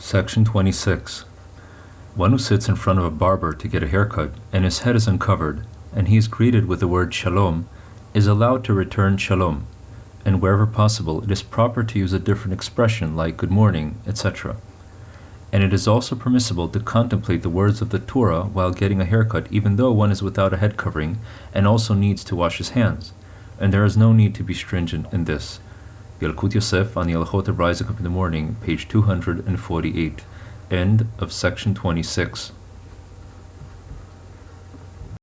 Section 26. One who sits in front of a barber to get a haircut and his head is uncovered, and he is greeted with the word shalom, is allowed to return shalom, and wherever possible it is proper to use a different expression like good morning, etc. And it is also permissible to contemplate the words of the Torah while getting a haircut even though one is without a head covering and also needs to wash his hands, and there is no need to be stringent in this. Yalkut Yosef on the Hilchot of Rising Up in the Morning, page 248. End of section 26.